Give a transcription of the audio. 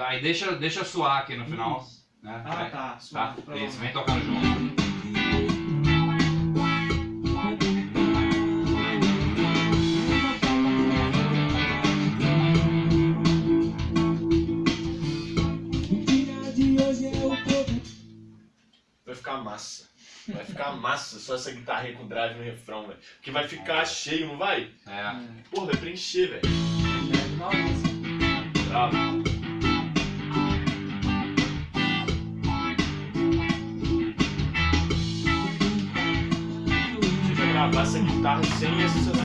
Aí deixa, deixa suar aqui no final. Isso. Né? Ah, Vai. tá. Tá? suave, Isso, vem tocando junto. Vai ficar massa. Vai ficar massa só essa guitarrinha com drive no refrão, velho. Porque vai ficar cheio, não vai? É. Pô, vai preencher, velho. Gravar essa guitarra sem essa